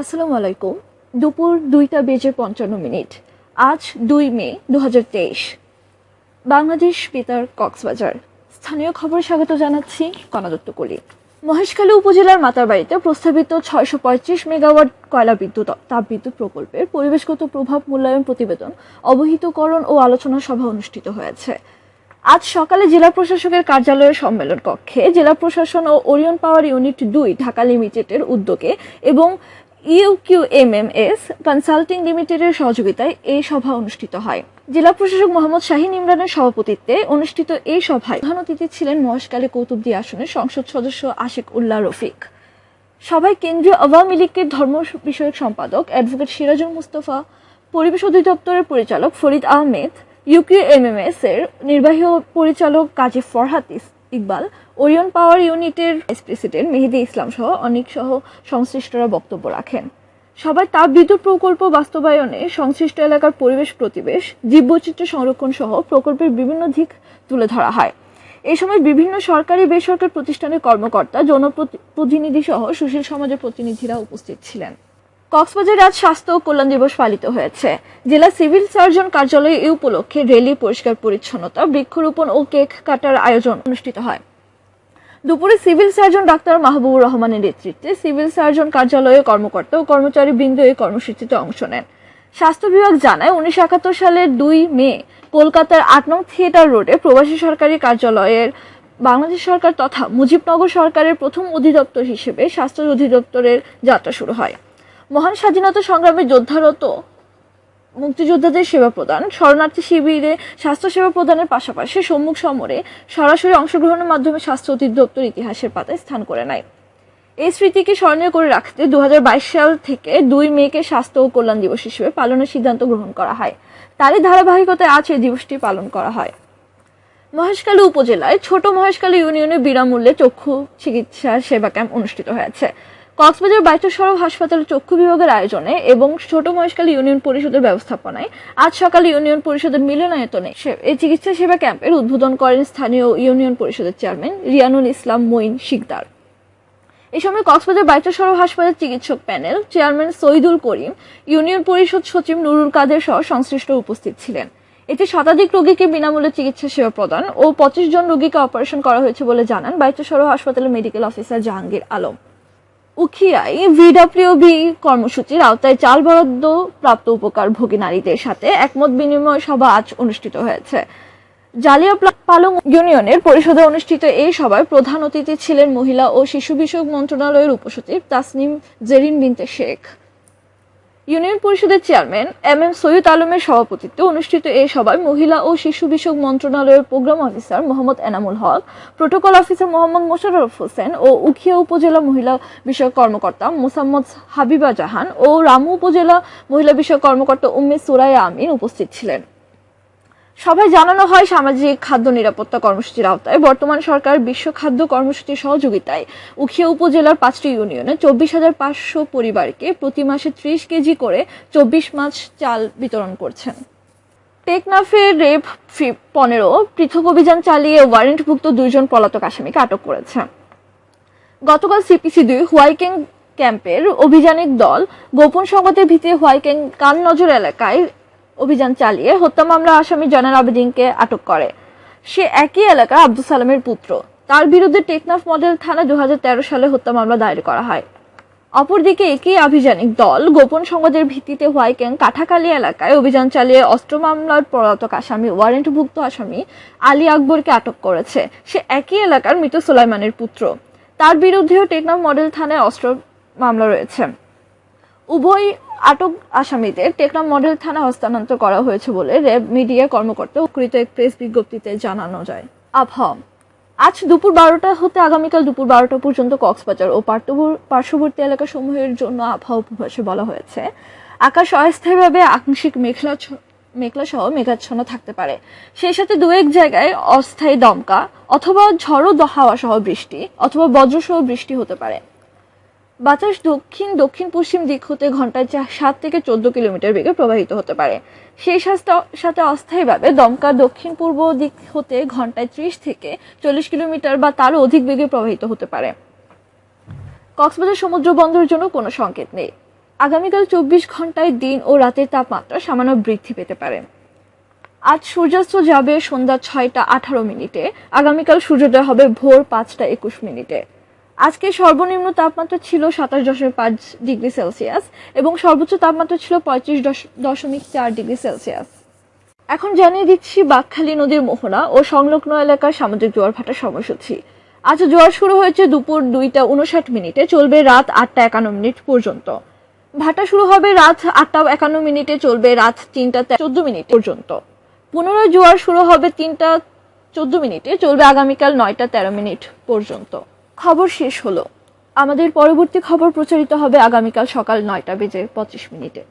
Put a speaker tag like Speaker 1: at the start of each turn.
Speaker 1: আসসালামু আলাইকুম। দুপুর দুইটা বেজে পঞ্চান্ন মিনিট। আজ দুই মে দুহাজার তেইশ। বাংলাদেশ বেতার কক্সবাজার। স্থানীয় খবর স্বাগত জানাচ্ছি কনাদত্ত কলি। মহেশখালী উপজেলার মাতারবাড়িতে প্রস্তাবিত ছয়শো পঁয়ত্রিশ মেগাওয়াট কয়লা বিদ্যুৎ তাপবিদ্যুৎ প্রকল্পের পরিবেশগত প্রভাব মূল্যায়ন প্রতিবেদন অবহিতকরণ ও আলোচনা সভা অনুষ্ঠিত হয়েছে। আজ সকালে জেলা প্রশাসকের কার্যালয়ের সম্মেলন কক্ষে জেলা প্রশাসন ও ওরিয়ন পাওয়ার ইউনিট দুই ঢাকা লিমিটেডের উদ্যোগে এবং ইউকিউএমএমএস কনসাল্টিং লিমিটেডের সহযোগিতায় এই সভা অনুষ্ঠিত হয়। জেলা প্রশাসক মোহাম্মদ শাহিন ইমরানের সভাপতিত্বে অনুষ্ঠিত এই সভায় প্রধান অতিথি ছিলেন মহেশকালী কৌতুবদী আসনের সংসদ সদস্য আশিক উল্লাহ রফিক। সভায় কেন্দ্রীয় আওয়ামী লীগের ধর্ম বিষয়ক সম্পাদক অ্যাডভোকেট সিরাজুল মুস্তফা, পরিবেশ অধিদপ্তরের পরিচালক ফরিদ আহমেদ ইউকিউএমএমএস এর নির্বাহী পরিচালক কাজী ফরহাত ইস- ইকবাল, ওরিয়ন পাওয়ার ইউনিটের ভাইস প্রেসিডেন্ট মেহেদি ইসলাম সহ অনেক সহ সংশ্লিষ্টরা বক্তব্য রাখেন। সবাই তাপ বিদ্যুৎ প্রকল্প বাস্তবায়নে সংশ্লিষ্ট এলাকার পরিবেশ প্রতিবেশ, জীববৈচিত্র্য সংরক্ষণ সহ প্রকল্পের বিভিন্ন দিক তুলে ধরা হয়। এই সময় বিভিন্ন সরকারি বেসরকারি প্রতিষ্ঠানের কর্মকর্তা, জনপ্রতিনিধি সহ সুশীল সমাজের প্রতিনিধিরা উপস্থিত ছিলেন। কক্সবাজারে আজ স্বাস্থ্য ও কল্যাণ দিবস পালিত হয়েছে। জেলা সিভিল সার্জন কার্যালয়ে এই উপলক্ষে রেলি, পরিষ্কার পরিচ্ছন্নতা, বৃক্ষরোপণ ও কেক কাটার আয়োজন অনুষ্ঠিত হয়। দুপুরে সিভিল সার্জন ডাক্তার মাহবুবুর রহমানের নেতৃত্বে সিভিল সার্জন কার্যালয়ে কর্মকর্তা ও কর্মচারী বৃন্দ এই কর্মসূচিতে অংশ নেন। স্বাস্থ্য বিভাগ জানায়, উনিশশো একাত্তর সালের দুই মে কলকাতার আট নং থিয়েটার রোডে প্রবাসী সরকারি কার্যালয়ের বাংলাদেশ সরকার তথা মুজিবনগর সরকারের প্রথম অধিদপ্তর হিসেবে স্বাস্থ্য অধিদপ্তরের যাত্রা শুরু হয়। মহান স্বাধীনতা সংগ্রামে যোদ্ধারত মুক্তিযোদ্ধাদের সেবা প্রদান, শরণার্থী শিবিরে স্বাস্থ্য সেবা প্রদানের পাশাপাশি সম্মুখ সমরে সরাসরি অংশগ্রহণের মাধ্যমে স্বাস্থ্য অধিদপ্তর ইতিহাসের পাতায় স্থান করে নেয়। এই স্মৃতিকে স্মরণীয় করে রাখতে দুহাজার বাইশ সাল থেকে দুই মেকে স্বাস্থ্য ও কল্যাণ দিবস হিসেবে পালনের সিদ্ধান্ত গ্রহণ করা হয়। তারই ধারাবাহিকতায় আজ এই দিবসটি পালন করা হয়। মহেশখালী উপজেলায় ছোট মহেশখালী ইউনিয়নে বিনামূল্যে চক্ষু চিকিৎসার সেবা ক্যাম্প অনুষ্ঠিত হয়েছে। কক্সবাজার বাইতুল সরব হাসপাতালে চক্ষু বিভাগের আয়োজনে এবং ছোট মহেশখালী ইউনিয়ন পরিষদের ব্যবস্থাপনায় আজ সকালে ইউনিয়ন পরিষদের মিলনায়তনে এই চিকিৎসা সেবা ক্যাম্পের উদ্বোধন করেন স্থানীয় ইউনিয়ন পরিষদের চেয়ারম্যান রিয়ানুল ইসলাম মঈন শিকদার। এই সময় কক্সবাজার বাইতুল সরব হাসপাতাল চিকিৎসক panel chairman Saidul Karim, union Parishad সচিব নুরুল কাদের সহ সংশ্লিষ্ট উপস্থিত ছিলেন। এতে শতাধিক রোগীকে বিনামূল্যে চিকিৎসা সেবা প্রদান ও পঁচিশ জন রোগীকে অপারেশন করা হয়েছে বলে জানান বাইতুল সরব হাসপাতালের মেডিকেল অফিসার জাহাঙ্গীর আলম। উখিয়ায় ভিডাব্লিউবি কর্মসূচির আওতায় চাল বরাদ্দ প্রাপ্ত উপকার ভোগী নারীদের সাথে একমত বিনিময় সভা আজ অনুষ্ঠিত হয়েছে। জালিয়া পালং ইউনিয়নের পরিষদে অনুষ্ঠিত এই সভায় প্রধান অতিথি ছিলেন মহিলা ও শিশু বিষয়ক মন্ত্রণালয়ের উপসচিব তাসনিম জেরিন বিনতে শেখ। ইউনিয়ন পরিষদের চেয়ারম্যান এম এম সৈয়দ আলমের সভাপতিত্বে অনুষ্ঠিত এই সভায় মহিলা ও শিশু বিষয়ক মন্ত্রণালয়ের program officer Mohammad Enamul Haque, protocol officer Mohammad Mosharraf Hossain ও উখিয়া উপজেলা মহিলা বিষয়ক কর্মকর্তা মোসাম্মদ হাবিবা জাহান ও রামু উপজেলা মহিলা বিষয়ক কর্মকর্তা উম্মে সুরাইয়া আমিন উপস্থিত ছিলেন। সভায় জানানো হয় সামাজিক খাদ্য নিরাপত্তা কর্মসূচির আওতায়। বর্তমান সরকার বিশ্ব খাদ্য কর্মসূচির সহযোগিতায় উখিয়া উপজেলার পাঁচটি ইউনিয়নে চব্বিশ হাজার পাঁচশো পরিবারকে প্রতি মাসে ত্রিশ কেজি করে চব্বিশ মাস চাল বিতরণ করছেন। টেকনাফের রেপ পনেরো পৃথক অভিযান চালিয়ে ওয়ারেন্টভুক্ত দুইজন পলাতক আসামিকে আটক করেছে। গতকাল সিপিসি দুই হোয়াইকেং ক্যাম্পের অভিযানিক দল গোপন সংবাদের ভিত্তিতে হোয়াইকেং কাননজর এলাকায় অভিযান চালিয়ে হত্যা মামলা আসামি জয়নাল আবেদিনকে আটক করে। সে একই এলাকার আব্দুল সালামের পুত্র। তার বিরুদ্ধে টেকনাফ মডেল থানা দু হাজার তেরো সালে হত্যা মামলা দায়ের করা হয়। অপরদিকে একই আভিযানিক দল গোপন সংবাদের ভিত্তিতে হোয়াইকেং কাঠাকালী এলাকায় অভিযান চালিয়ে অস্ত্র মামলার পলাতক আসামি, ওয়ারেন্টভুক্ত আসামি আলী আকবরকে আটক করেছে। সে একই এলাকার মৃত সুলাইমানের পুত্র। তার বিরুদ্ধেও টেকনাফ মডেল থানায় অস্ত্র মামলা রয়েছে। উভয় আটক আসামিদের টেকনাম মডেল থানা হস্তান্তর করা হয়েছে বলে র্যাব মিডিয়া কর্মকর্তা উকৃত এক প্রেস বিজ্ঞপ্তিতে জানানো যায়। আবহাওয়া। আজ দুপুর বারোটা হতে আগামীকাল দুপুর বারোটা পর্যন্ত কক্সবাজার ও পার্শ্ববর- পার্শ্ববর্তী এলাকাসমূহের জন্য আবহাওয়া পূর্বাভাসে বলা হয়েছে। আকাশ অস্থায়ীভাবে আংশিক মেঘলা মেঘলা সহ মেঘাচ্ছন্ন থাকতে পারে। সেই সাথে দু এক জায়গায় অস্থায়ী দমকা অথবা ঝড়ো হাওয়া সহ বৃষ্টি অথবা বজ্রসহ বৃষ্টি হতে পারে। বাতাস দক্ষিণ দক্ষিণ পশ্চিম দিক হতে ঘন্টায় সাত থেকে চোদ্দ কিলোমিটার বেগে প্রবাহিত হতে পারে। সেই সাথে অস্থায়ীভাবে দমকা দক্ষিণ পূর্ব দিক হতে ঘন্টায় ত্রিশ থেকে চল্লিশ কিলোমিটার বা তারও অধিক বেগে প্রবাহিত হতে পারে। কক্সবাজার সমুদ্র বন্দরের জন্য কোনো সংকেত নেই। আগামীকাল চব্বিশ ঘন্টায় দিন ও রাতের তাপমাত্রা সামান্য বৃদ্ধি পেতে পারে। আজ সূর্যাস্ত যাবে সন্ধ্যা ছয়টা আঠারো মিনিটে। আগামীকাল সূর্যোদয় হবে ভোর পাঁচটা একুশ মিনিটে। আজকে সর্বনিম্ন তাপমাত্রা ছিল সাতাশ দশমিক পাঁচ ডিগ্রি সেলসিয়াস এবং সর্বোচ্চ তাপমাত্রা ছিল পঁয়ত্রিশ দশ- দশমিক চার ডিগ্রি সেলসিয়াস। এখন জানিয়ে দিচ্ছি বাকখালী নদীর মোহনা ও সংলগ্ন এলাকার সামুদ্রিক জোয়ার ভাটার সময়সূচি। আজ জোয়ার শুরু হয়েছে দুপুর দুইটা উনষাট মিনিটে, চলবে রাত আটটা একান্ন মিনিট পর্যন্ত। ভাটা শুরু হবে রাত আটটা একান্ন মিনিটে, চলবে রাত তিনটা চোদ্দ মিনিট পর্যন্ত। পুনরায় জোয়ার শুরু হবে তিনটা চোদ্দ মিনিটে, চলবে আগামীকাল নয়টা তেরো মিনিট পর্যন্ত। খবর শেষ হলো। আমাদের পরবর্তী খবর প্রচারিত হবে আগামীকাল সকাল নয়টা বেজে পঁচিশ মিনিটে।